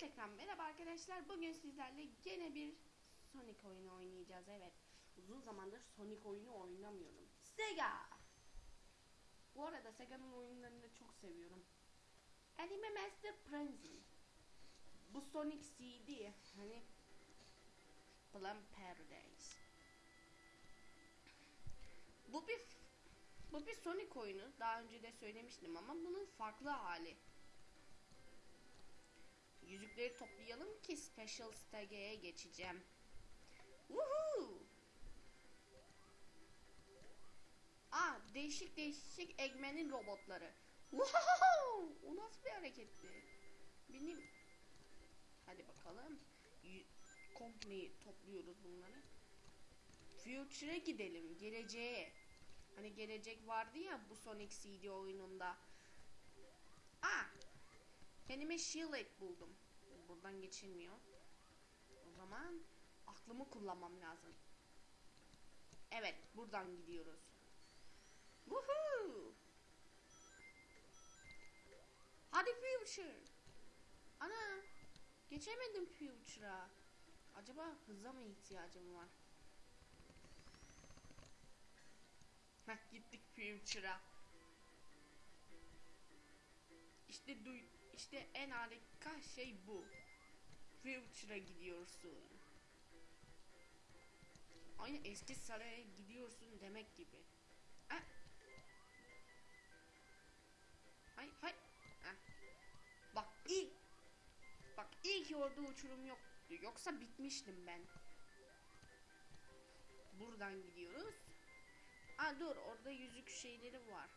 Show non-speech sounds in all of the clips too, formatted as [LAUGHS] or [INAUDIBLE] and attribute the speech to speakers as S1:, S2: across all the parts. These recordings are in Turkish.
S1: tekrar merhaba arkadaşlar. Bugün sizlerle gene bir Sonic oyunu oynayacağız. Evet. Uzun zamandır Sonic oyunu oynamıyorum. Sega. Bu arada Sega'nın oyunlarını çok seviyorum. Anime Master Frenzy. Bu Sonic CD. Hani Plum Paradise. Bu bir bu bir Sonic oyunu. Daha önce de söylemiştim ama bunun farklı hali. Yüzükleri toplayalım ki Special Stage'e geçeceğim. Woohoo! Aa, değişik değişik Eggman'in robotları. Wow! O nasıl bir hareketti? Benim... Hadi bakalım. Y- Komple topluyoruz bunları. Future'a gidelim. Geleceğe. Hani gelecek vardı ya bu Sonic CD oyununda. Kendime Shield buldum. Buradan geçilmiyor. O zaman aklımı kullanmam lazım. Evet, buradan gidiyoruz. Woohoo! Hadi Future. Ana, geçemedim Future'a. Acaba hıza mı ihtiyacım var? Heh, gittik Future'a. İşte duy işte en harika şey bu. Future'a gidiyorsun. Aynı eski saraya gidiyorsun demek gibi. Ha? Hay hay. Ha. Bak ilk Bak ilk orada uçurum yoktu. Yoksa bitmiştim ben. Buradan gidiyoruz. Aa dur orada yüzük şeyleri var.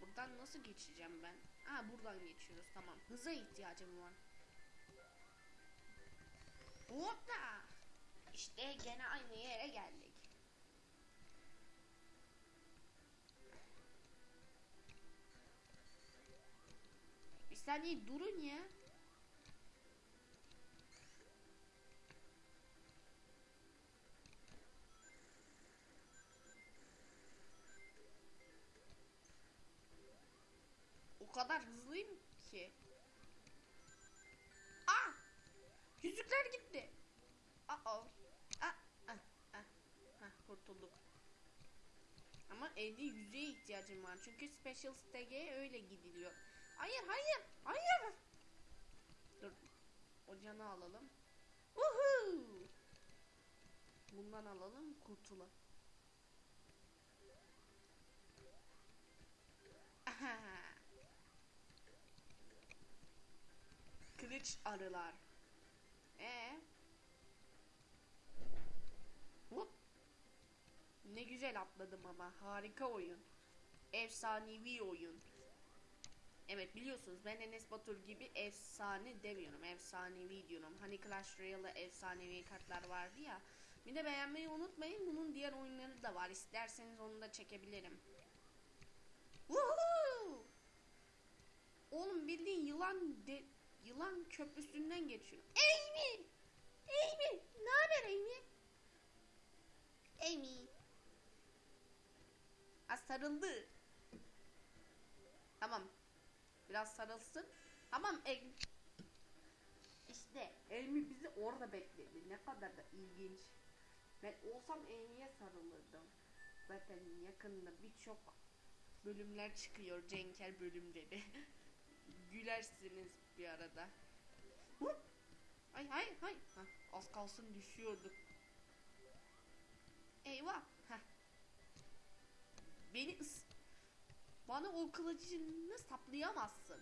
S1: Buradan nasıl geçeceğim ben? Ha buradan geçiyoruz tamam. Hıza ihtiyacım var. Hoppa! İşte gene aynı yere geldik. Bir saniye durun ya. O kadar hızlıyım ki. Aa! Yüzükler gitti. Aa. Aa. Ah, ah, ah, kurtulduk. Ama evde yüzeye ihtiyacım var. Çünkü Special Stage'e öyle gidiliyor. Hayır, hayır, hayır. Dur. O canı alalım. Woohoo! Bundan alalım, kurtulalım. Kılıç arılar. Ee? Hop. Ne güzel atladım ama. Harika oyun. Efsanevi oyun. Evet biliyorsunuz ben Enes Batur gibi efsane demiyorum. Efsanevi diyorum. Hani Clash Royale'da efsanevi kartlar vardı ya. Bir de beğenmeyi unutmayın. Bunun diğer oyunları da var. İsterseniz onu da çekebilirim. Woohoo! Oğlum bildiğin yılan de yılan köprüsünden geçiyor. Amy! Amy! Ne haber Amy? Amy. Ha sarıldı. Tamam. Biraz sarılsın. Tamam Amy. İşte Amy bizi orada bekledi. Ne kadar da ilginç. Ben olsam Amy'ye sarılırdım. Zaten yakında birçok bölümler çıkıyor Cenker bölümleri. [LAUGHS] Gülersiniz bir arada. Ay hay hay. Hah, az kalsın düşüyorduk. Eyvah. Heh. Beni ıs... Bana o kılıcını saplayamazsın.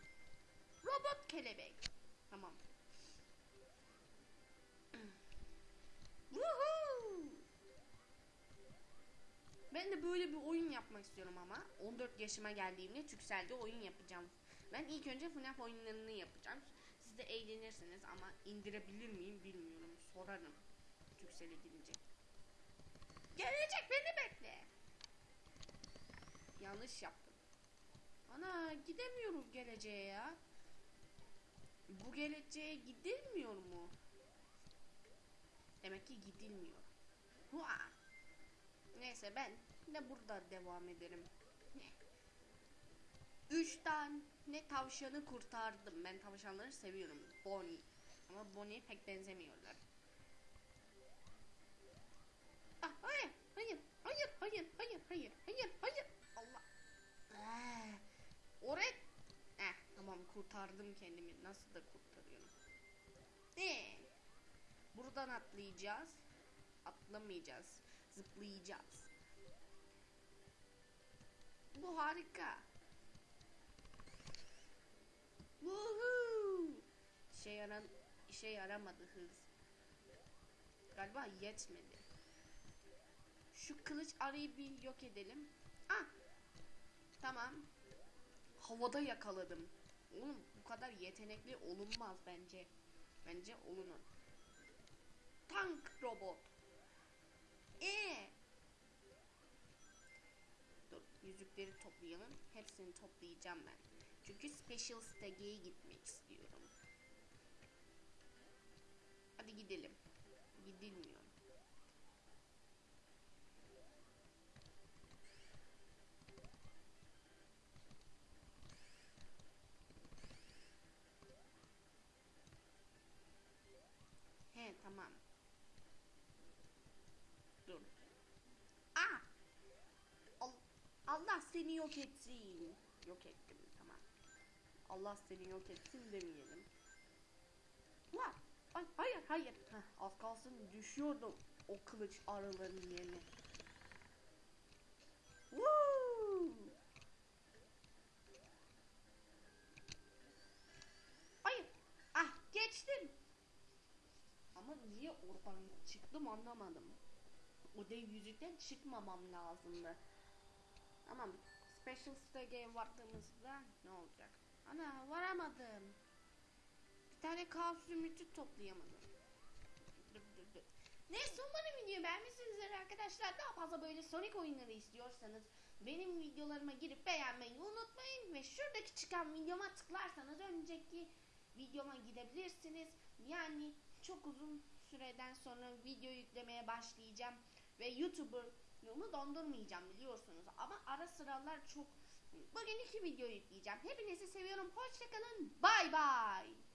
S1: Robot kelebek. Tamam. Woohoo! Ben de böyle bir oyun yapmak istiyorum ama 14 yaşıma geldiğimde Türkcell'de oyun yapacağım. Ben ilk önce FNAF oyunlarını yapacağım. Siz de eğlenirsiniz ama indirebilir miyim bilmiyorum. Sorarım Türkcell'e gidince. Gelecek beni bekle. Yanlış yaptım. Ana gidemiyoruz geleceğe ya. Bu geleceğe gidilmiyor mu? Demek ki gidilmiyor. Hua. Neyse ben de burada devam ederim tane tavşanı kurtardım. Ben tavşanları seviyorum. Bonnie. Ama Bonnie'ye pek benzemiyorlar. Ah hayır, hayır, hayır, hayır, hayır, hayır, hayır, hayır. Allah. Ee, oraya... Eh, tamam kurtardım kendimi. Nasıl da kurtarıyorum. Ee, buradan atlayacağız. Atlamayacağız. Zıplayacağız. Bu harika. Yaran işe yaramadı hız. Galiba yetmedi. Şu kılıç arayı bir yok edelim. Ah! Tamam. Havada yakaladım. Oğlum bu kadar yetenekli olunmaz bence. Bence olunur. Tank robot. Ee. Dur yüzükleri toplayalım. Hepsini toplayacağım ben. Çünkü Special Stage'e gitmek istiyorum. Gidelim. Gidilmiyor. He tamam. Dur. Al- Allah seni yok etsin. Yok ettim tamam. Allah seni yok etsin demeyelim. Vah! Ay, hayır hayır. Heh, az kalsın düşüyordum o kılıç arıların yerine. Woo! Hayır. Ah geçtim. Ama niye oradan çıktım anlamadım. O dev yüzükten çıkmamam lazımdı. Tamam. Special Stage'e vardığımızda ne olacak? Ana varamadım. Tane kaos zümrütü toplayamadım. Neyse umarım videoyu beğenmişsinizdir arkadaşlar. Daha fazla böyle Sonic oyunları istiyorsanız benim videolarıma girip beğenmeyi unutmayın. Ve şuradaki çıkan videoma tıklarsanız önceki videoma gidebilirsiniz. Yani çok uzun süreden sonra video yüklemeye başlayacağım. Ve YouTuber'ımı dondurmayacağım biliyorsunuz. Ama ara sıralar çok... Bugün iki video yükleyeceğim. Hepinizi seviyorum. Hoşçakalın. Bay bay.